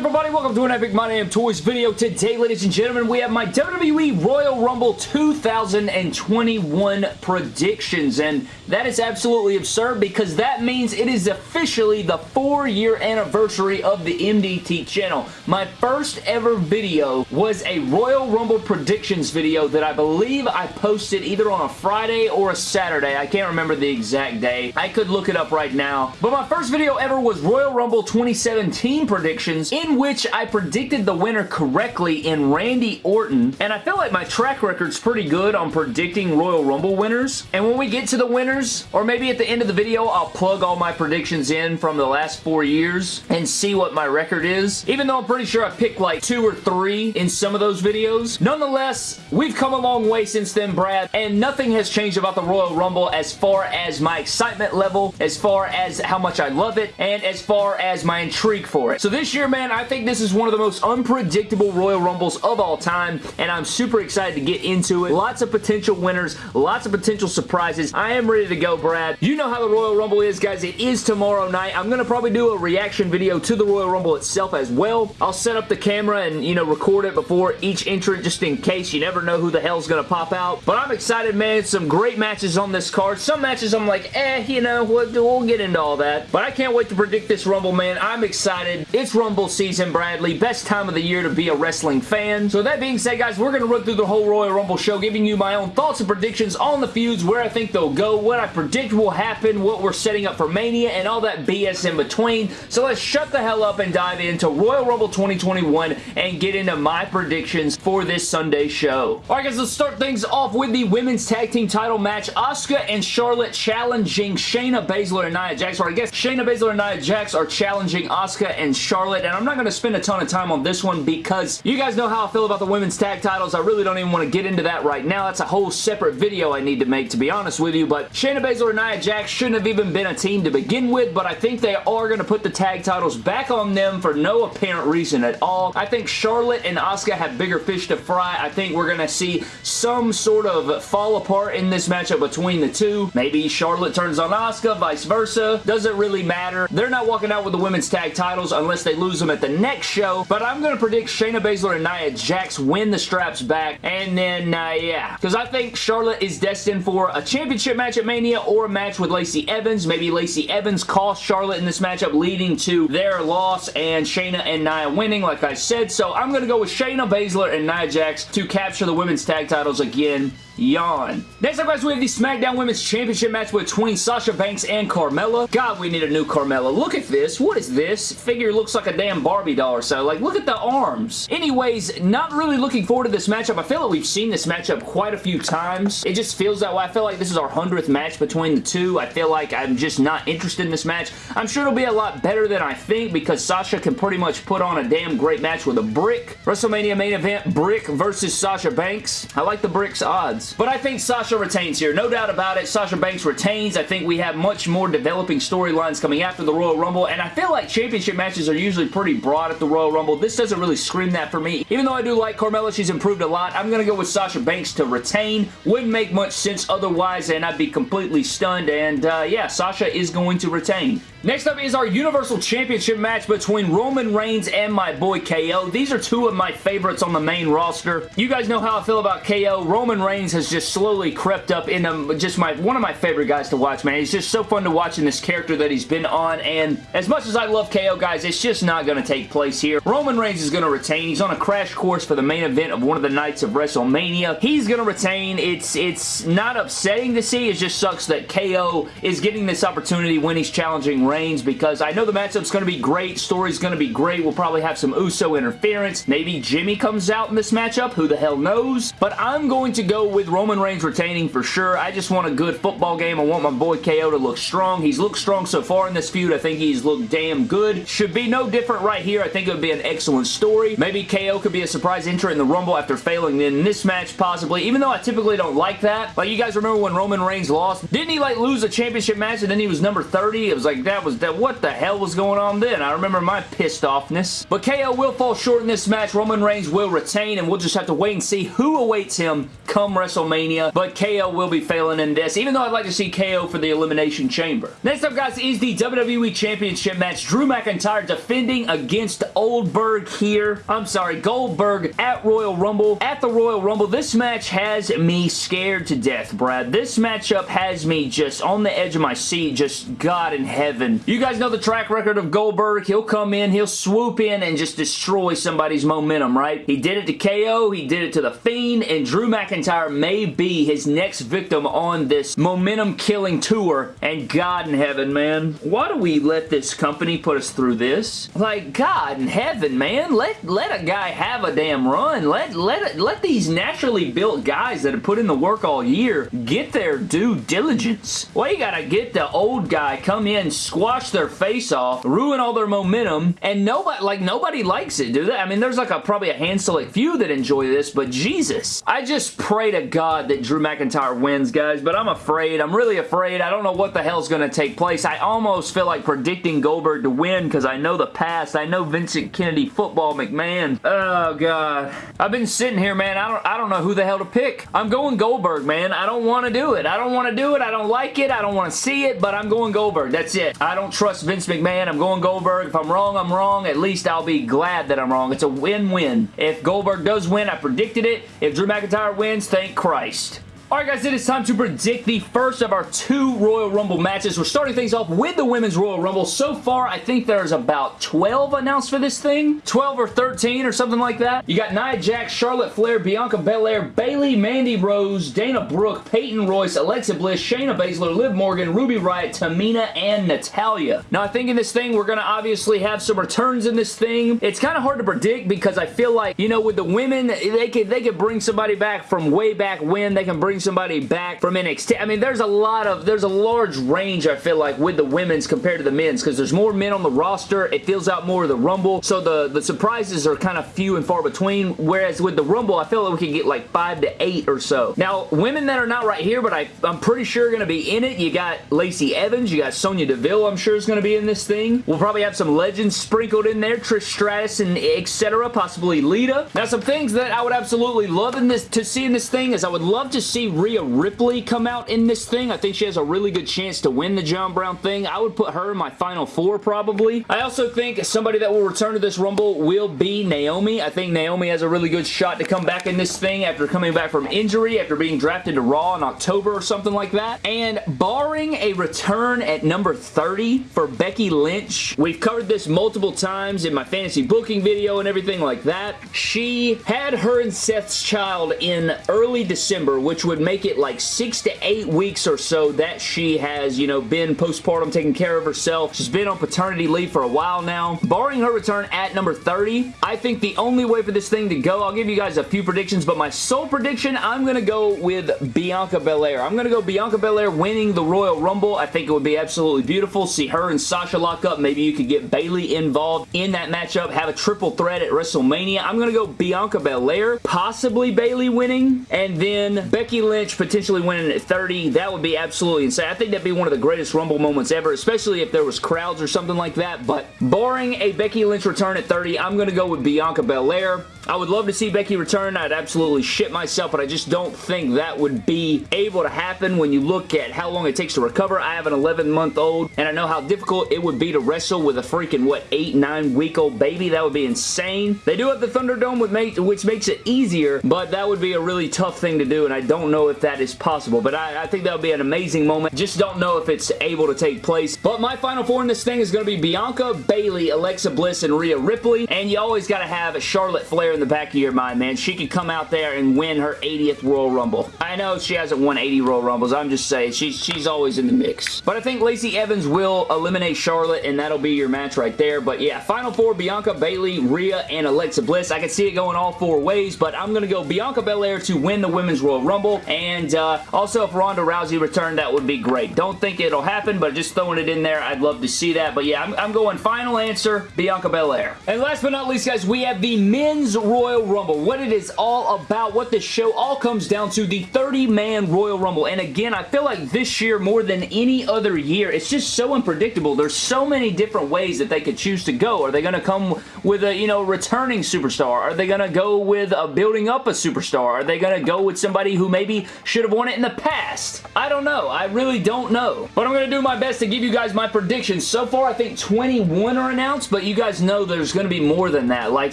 everybody? Welcome to an Epic My Damn Toys video. Today, ladies and gentlemen, we have my WWE Royal Rumble 2021 predictions, and that is absolutely absurd because that means it is officially the four-year anniversary of the MDT channel. My first ever video was a Royal Rumble predictions video that I believe I posted either on a Friday or a Saturday. I can't remember the exact day. I could look it up right now. But my first video ever was Royal Rumble 2017 predictions in which I predicted the winner correctly in Randy Orton, and I feel like my track record's pretty good on predicting Royal Rumble winners, and when we get to the winners, or maybe at the end of the video, I'll plug all my predictions in from the last four years and see what my record is, even though I'm pretty sure I picked like two or three in some of those videos. Nonetheless, we've come a long way since then, Brad, and nothing has changed about the Royal Rumble as far as my excitement level, as far as how much I love it, and as far as my intrigue for it. So this year, man, I think this is one of the most unpredictable Royal Rumbles of all time, and I'm super excited to get into it. Lots of potential winners, lots of potential surprises. I am ready to go, Brad. You know how the Royal Rumble is, guys. It is tomorrow night. I'm going to probably do a reaction video to the Royal Rumble itself as well. I'll set up the camera and, you know, record it before each entrant just in case. You never know who the hell's going to pop out. But I'm excited, man. Some great matches on this card. Some matches I'm like, eh, you know, we'll, we'll get into all that. But I can't wait to predict this Rumble, man. I'm excited. It's Rumble season, Bradley. Best time of the year to be a wrestling fan. So that being said, guys, we're going to run through the whole Royal Rumble show, giving you my own thoughts and predictions on the feuds, where I think they'll go, what I predict will happen, what we're setting up for Mania, and all that BS in between. So let's shut the hell up and dive into Royal Rumble 2021 and get into my predictions for this Sunday show. Alright guys, let's start things off with the Women's Tag Team title match. Asuka and Charlotte challenging Shayna Baszler and Nia Jax, or I guess Shayna Baszler and Nia Jax are challenging Asuka and Charlotte, and I'm not going to spend a ton of time on this one because you guys know how I feel about the women's tag titles. I really don't even want to get into that right now. That's a whole separate video I need to make, to be honest with you, but Shayna Baszler and Nia Jax shouldn't have even been a team to begin with, but I think they are going to put the tag titles back on them for no apparent reason at all. I think Charlotte and Asuka have bigger fish to fry. I think we're going to see some sort of fall apart in this matchup between the two. Maybe Charlotte turns on Asuka, vice versa. Doesn't really matter. They're not walking out with the women's tag titles unless they lose them at the next show, but I'm going to predict Shayna Baszler and Nia Jax win the straps back, and then, uh, yeah, because I think Charlotte is destined for a championship match at Mania or a match with Lacey Evans. Maybe Lacey Evans cost Charlotte in this matchup, leading to their loss and Shayna and Nia winning, like I said, so I'm going to go with Shayna Baszler and Nia Jax to capture the women's tag titles again Yawn. Next up, guys, we have the SmackDown Women's Championship match between Sasha Banks and Carmella. God, we need a new Carmella. Look at this. What is this? Figure looks like a damn Barbie doll or so. Like, look at the arms. Anyways, not really looking forward to this matchup. I feel like we've seen this matchup quite a few times. It just feels that way. I feel like this is our 100th match between the two. I feel like I'm just not interested in this match. I'm sure it'll be a lot better than I think because Sasha can pretty much put on a damn great match with a brick. WrestleMania main event, Brick versus Sasha Banks. I like the Brick's odds. But I think Sasha retains here. No doubt about it. Sasha Banks retains. I think we have much more developing storylines coming after the Royal Rumble, and I feel like championship matches are usually pretty broad at the Royal Rumble. This doesn't really scream that for me. Even though I do like Carmella, she's improved a lot. I'm going to go with Sasha Banks to retain. Wouldn't make much sense otherwise, and I'd be completely stunned, and uh, yeah, Sasha is going to retain. Next up is our Universal Championship match between Roman Reigns and my boy KO. These are two of my favorites on the main roster. You guys know how I feel about KO. Roman Reigns has just slowly crept up into just my one of my favorite guys to watch, man. He's just so fun to watch in this character that he's been on, and as much as I love KO, guys, it's just not going to take place here. Roman Reigns is going to retain. He's on a crash course for the main event of one of the nights of WrestleMania. He's going to retain. It's, it's not upsetting to see. It just sucks that KO is getting this opportunity when he's challenging Reigns because I know the matchup's going to be great. Story's going to be great. We'll probably have some Uso interference. Maybe Jimmy comes out in this matchup. Who the hell knows? But I'm going to go with Roman Reigns retaining for sure. I just want a good football game. I want my boy KO to look strong. He's looked strong so far in this feud. I think he's looked damn good. Should be no different right here. I think it would be an excellent story. Maybe KO could be a surprise entrant in the Rumble after failing in this match possibly, even though I typically don't like that. Like, you guys remember when Roman Reigns lost? Didn't he, like, lose a championship match and then he was number 30? It was like, that was, that what the hell was going on then? I remember my pissed offness. But KO will fall short in this match. Roman Reigns will retain, and we'll just have to wait and see who awaits him come WrestleMania, but KO will be failing in this, even though I'd like to see KO for the Elimination Chamber. Next up, guys, is the WWE Championship match. Drew McIntyre defending against Oldberg here. I'm sorry, Goldberg at Royal Rumble. At the Royal Rumble, this match has me scared to death, Brad. This matchup has me just on the edge of my seat, just God in heaven. You guys know the track record of Goldberg. He'll come in, he'll swoop in and just destroy somebody's momentum, right? He did it to KO, he did it to The Fiend, and Drew McIntyre may be his next victim on this momentum-killing tour. And God in heaven, man, why do we let this company put us through this? Like, God in heaven, man, let, let a guy have a damn run. Let, let, let these naturally built guys that have put in the work all year get their due diligence. Why you gotta get the old guy, come in, squash their face off, ruin all their momentum, and nobody, like, nobody likes it, do they? I mean, there's like a probably a hand select few that enjoy this, but Jesus. I just pray to God that Drew McIntyre wins, guys, but I'm afraid. I'm really afraid. I don't know what the hell's gonna take place. I almost feel like predicting Goldberg to win because I know the past. I know Vincent Kennedy football McMahon. Oh, God. I've been sitting here, man. I don't, I don't know who the hell to pick. I'm going Goldberg, man. I don't want to do it. I don't want to do it. I don't like it. I don't want to see it, but I'm going Goldberg. That's it. I don't trust Vince McMahon. I'm going Goldberg. If I'm wrong, I'm wrong. At least I'll be glad that I'm wrong. It's a win-win. If Goldberg does win, I predicted it. If Drew McIntyre wins, thank Christ. Alright guys, it is time to predict the first of our two Royal Rumble matches. We're starting things off with the Women's Royal Rumble. So far, I think there's about 12 announced for this thing. 12 or 13 or something like that. You got Nia Jax, Charlotte Flair, Bianca Belair, Bayley, Mandy Rose, Dana Brooke, Peyton Royce, Alexa Bliss, Shayna Baszler, Liv Morgan, Ruby Riott, Tamina, and Natalya. Now, I think in this thing, we're going to obviously have some returns in this thing. It's kind of hard to predict because I feel like, you know, with the women, they could, they could bring somebody back from way back when. They can bring somebody back from NXT. I mean, there's a lot of, there's a large range, I feel like, with the women's compared to the men's because there's more men on the roster. It fills out more of the Rumble. So the, the surprises are kind of few and far between. Whereas with the Rumble, I feel like we can get like five to eight or so. Now, women that are not right here, but I, I'm pretty sure going to be in it. You got Lacey Evans. You got Sonya Deville, I'm sure is going to be in this thing. We'll probably have some legends sprinkled in there. Trish Stratus and etc. Possibly Lita. Now, some things that I would absolutely love in this to see in this thing is I would love to see Rhea Ripley come out in this thing. I think she has a really good chance to win the John Brown thing. I would put her in my final four probably. I also think somebody that will return to this Rumble will be Naomi. I think Naomi has a really good shot to come back in this thing after coming back from injury, after being drafted to Raw in October or something like that. And barring a return at number 30 for Becky Lynch, we've covered this multiple times in my fantasy booking video and everything like that. She had her and Seth's child in early December, which would make it like six to eight weeks or so that she has, you know, been postpartum taking care of herself. She's been on paternity leave for a while now. Barring her return at number 30, I think the only way for this thing to go, I'll give you guys a few predictions, but my sole prediction, I'm going to go with Bianca Belair. I'm going to go Bianca Belair winning the Royal Rumble. I think it would be absolutely beautiful. See her and Sasha lock up. Maybe you could get Bayley involved in that matchup. Have a triple threat at WrestleMania. I'm going to go Bianca Belair, possibly Bayley winning, and then Becky Lynch potentially winning at 30. That would be absolutely insane. I think that'd be one of the greatest Rumble moments ever, especially if there was crowds or something like that, but barring a Becky Lynch return at 30, I'm going to go with Bianca Belair. I would love to see Becky return. I'd absolutely shit myself, but I just don't think that would be able to happen when you look at how long it takes to recover. I have an 11-month-old, and I know how difficult it would be to wrestle with a freaking, what, 8, 9-week-old baby. That would be insane. They do have the Thunderdome, which makes it easier, but that would be a really tough thing to do, and I don't know if that is possible, but I, I think that would be an amazing moment. Just don't know if it's able to take place. But my final four in this thing is going to be Bianca, Bayley, Alexa Bliss, and Rhea Ripley, and you always got to have Charlotte Flair in the back of your mind, man. She could come out there and win her 80th Royal Rumble. I know she hasn't won 80 Royal Rumbles. I'm just saying, she's, she's always in the mix. But I think Lacey Evans will eliminate Charlotte, and that'll be your match right there. But yeah, Final Four, Bianca, Bayley, Rhea, and Alexa Bliss. I can see it going all four ways, but I'm going to go Bianca Belair to win the Women's Royal Rumble, and uh, also if Ronda Rousey returned, that would be great. Don't think it'll happen, but just throwing it in there, I'd love to see that. But yeah, I'm, I'm going final answer, Bianca Belair. And last but not least, guys, we have the Men's Royal Rumble. What it is all about, what this show all comes down to, the 30-man Royal Rumble. And again, I feel like this year, more than any other year, it's just so unpredictable. There's so many different ways that they could choose to go. Are they going to come with a, you know, returning superstar? Are they going to go with a building up a superstar? Are they going to go with somebody who maybe maybe should have won it in the past. I don't know. I really don't know. But I'm going to do my best to give you guys my predictions. So far, I think 21 are announced, but you guys know there's going to be more than that. Like,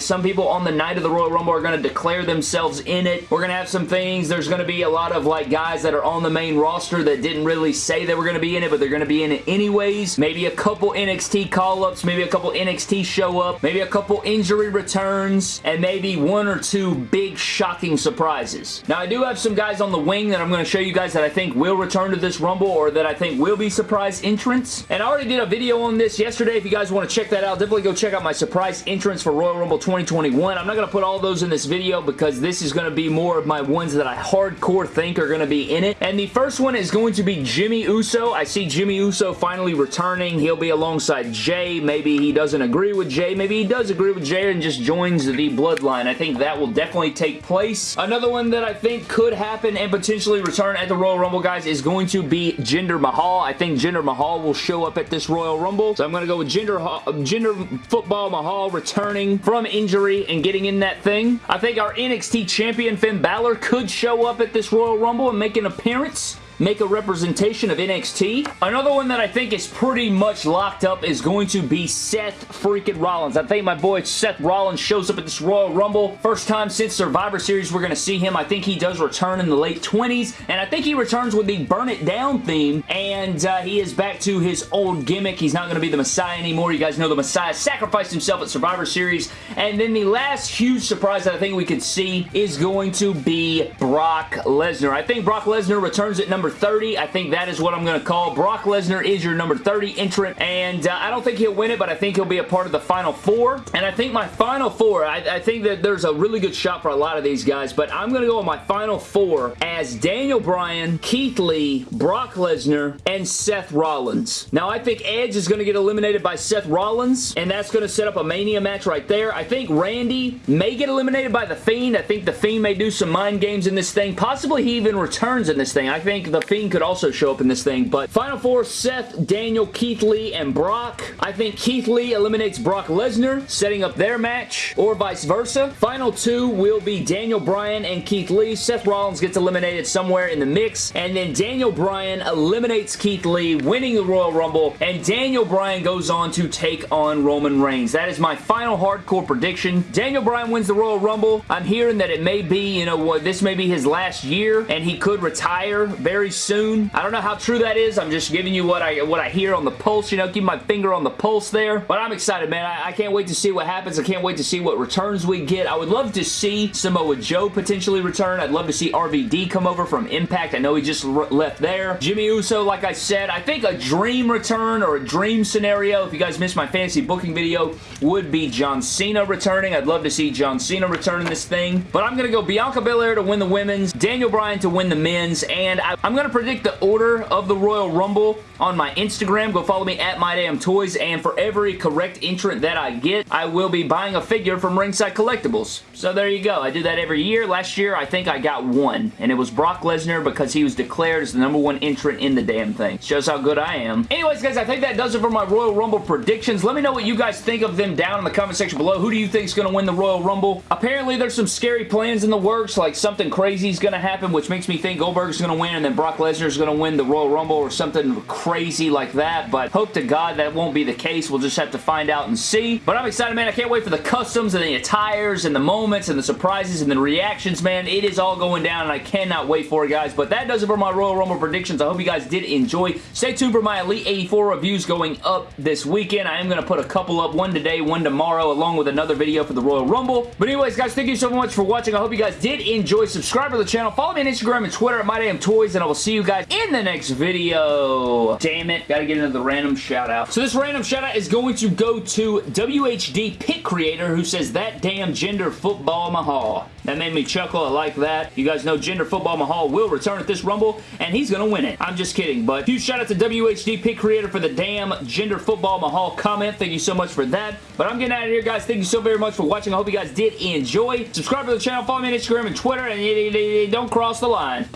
some people on the night of the Royal Rumble are going to declare themselves in it. We're going to have some things. There's going to be a lot of, like, guys that are on the main roster that didn't really say they were going to be in it, but they're going to be in it anyways. Maybe a couple NXT call-ups, maybe a couple NXT show up, maybe a couple injury returns, and maybe one or two big shocking surprises. Now, I do have some guys on the wing that I'm going to show you guys that I think will return to this Rumble or that I think will be surprise entrance. And I already did a video on this yesterday. If you guys want to check that out, definitely go check out my surprise entrance for Royal Rumble 2021. I'm not going to put all those in this video because this is going to be more of my ones that I hardcore think are going to be in it. And the first one is going to be Jimmy Uso. I see Jimmy Uso finally returning. He'll be alongside Jay. Maybe he doesn't agree with Jay. Maybe he does agree with Jay and just joins the Bloodline. I think that will definitely take place. Another one that I think could happen and potentially return at the Royal Rumble, guys, is going to be Jinder Mahal. I think Jinder Mahal will show up at this Royal Rumble. So I'm going to go with Jinder, Jinder Football Mahal returning from injury and getting in that thing. I think our NXT champion Finn Balor could show up at this Royal Rumble and make an appearance make a representation of NXT. Another one that I think is pretty much locked up is going to be Seth freaking Rollins. I think my boy Seth Rollins shows up at this Royal Rumble. First time since Survivor Series we're going to see him. I think he does return in the late 20s, and I think he returns with the Burn It Down theme, and uh, he is back to his old gimmick. He's not going to be the Messiah anymore. You guys know the Messiah sacrificed himself at Survivor Series, and then the last huge surprise that I think we could see is going to be Brock Lesnar. I think Brock Lesnar returns at number number 30. I think that is what I'm going to call. Brock Lesnar is your number 30 entrant, and uh, I don't think he'll win it, but I think he'll be a part of the Final Four. And I think my Final Four, I, I think that there's a really good shot for a lot of these guys, but I'm going to go with my Final Four as Daniel Bryan, Keith Lee, Brock Lesnar, and Seth Rollins. Now, I think Edge is going to get eliminated by Seth Rollins, and that's going to set up a Mania match right there. I think Randy may get eliminated by The Fiend. I think The Fiend may do some mind games in this thing. Possibly he even returns in this thing. I think The the Fiend could also show up in this thing. But Final Four, Seth, Daniel, Keith Lee, and Brock. I think Keith Lee eliminates Brock Lesnar, setting up their match, or vice versa. Final two will be Daniel Bryan and Keith Lee. Seth Rollins gets eliminated somewhere in the mix, and then Daniel Bryan eliminates Keith Lee, winning the Royal Rumble, and Daniel Bryan goes on to take on Roman Reigns. That is my final hardcore prediction. Daniel Bryan wins the Royal Rumble. I'm hearing that it may be, you know, what this may be his last year, and he could retire very very soon. I don't know how true that is. I'm just giving you what I what I hear on the pulse. You know, keep my finger on the pulse there. But I'm excited, man. I, I can't wait to see what happens. I can't wait to see what returns we get. I would love to see Samoa Joe potentially return. I'd love to see RVD come over from Impact. I know he just left there. Jimmy Uso, like I said, I think a dream return or a dream scenario, if you guys missed my fantasy booking video, would be John Cena returning. I'd love to see John Cena return in this thing. But I'm going to go Bianca Belair to win the women's, Daniel Bryan to win the men's, and I, I'm going to predict the order of the Royal Rumble on my Instagram. Go follow me at MyDamnToys, and for every correct entrant that I get, I will be buying a figure from Ringside Collectibles. So there you go. I do that every year. Last year, I think I got one, and it was Brock Lesnar because he was declared as the number one entrant in the damn thing. Shows how good I am. Anyways, guys, I think that does it for my Royal Rumble predictions. Let me know what you guys think of them down in the comment section below. Who do you think is going to win the Royal Rumble? Apparently, there's some scary plans in the works, like something crazy is going to happen, which makes me think Goldberg's going to win, and then Brock Lesnar is going to win the Royal Rumble or something crazy like that, but hope to God that won't be the case. We'll just have to find out and see. But I'm excited, man. I can't wait for the customs and the attires and the moments and the surprises and the reactions, man. It is all going down, and I cannot wait for it, guys. But that does it for my Royal Rumble predictions. I hope you guys did enjoy. Stay tuned for my Elite 84 reviews going up this weekend. I am going to put a couple up, one today, one tomorrow, along with another video for the Royal Rumble. But anyways, guys, thank you so much for watching. I hope you guys did enjoy. Subscribe to the channel. Follow me on Instagram and Twitter at MyDamnToys, and I will see you guys in the next video. Damn it. Gotta get into the random shout out. So this random shout out is going to go to WHD Pit Creator who says, that damn Jinder Football Mahal. That made me chuckle. I like that. You guys know Jinder Football Mahal will return at this Rumble, and he's going to win it. I'm just kidding, but huge shout out to WHD Pit Creator for the damn Jinder Football Mahal comment. Thank you so much for that. But I'm getting out of here, guys. Thank you so very much for watching. I hope you guys did enjoy. Subscribe to the channel, follow me on Instagram and Twitter, and don't cross the line.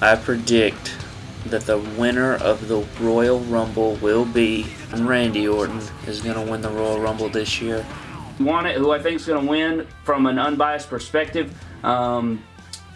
I predict that the winner of the Royal Rumble will be Randy Orton is going to win the Royal Rumble this year. Want it, who I think is going to win from an unbiased perspective. Um,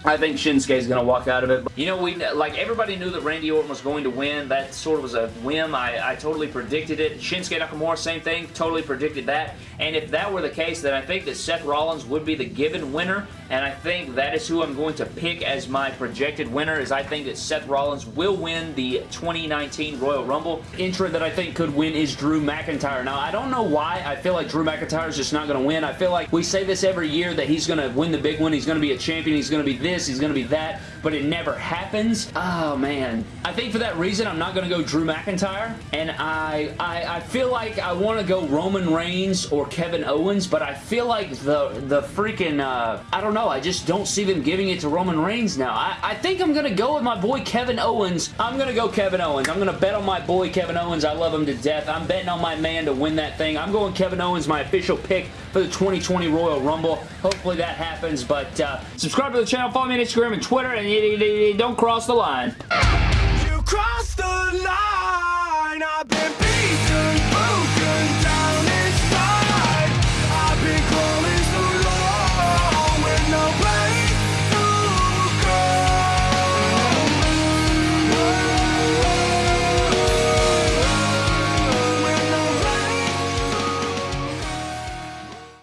I think Shinsuke is going to walk out of it. You know, we like everybody knew that Randy Orton was going to win. That sort of was a whim. I, I totally predicted it. Shinsuke Nakamura, same thing. Totally predicted that. And if that were the case, then I think that Seth Rollins would be the given winner. And I think that is who I'm going to pick as my projected winner, is I think that Seth Rollins will win the 2019 Royal Rumble. Entrant that I think could win is Drew McIntyre. Now, I don't know why I feel like Drew McIntyre is just not going to win. I feel like we say this every year that he's going to win the big one. He's going to be a champion. He's going to be this. He's going to be that. But it never happens. Oh, man. I think for that reason, I'm not going to go Drew McIntyre. And I, I, I feel like I want to go Roman Reigns or Kevin Owens, but I feel like the, the freaking, uh, I don't know, I just don't see them giving it to Roman Reigns now. I, I think I'm going to go with my boy Kevin Owens. I'm going to go Kevin Owens. I'm going to bet on my boy Kevin Owens. I love him to death. I'm betting on my man to win that thing. I'm going Kevin Owens, my official pick for the 2020 Royal Rumble. Hopefully that happens, but uh, subscribe to the channel, follow me on Instagram and Twitter, and don't cross the line. You the line,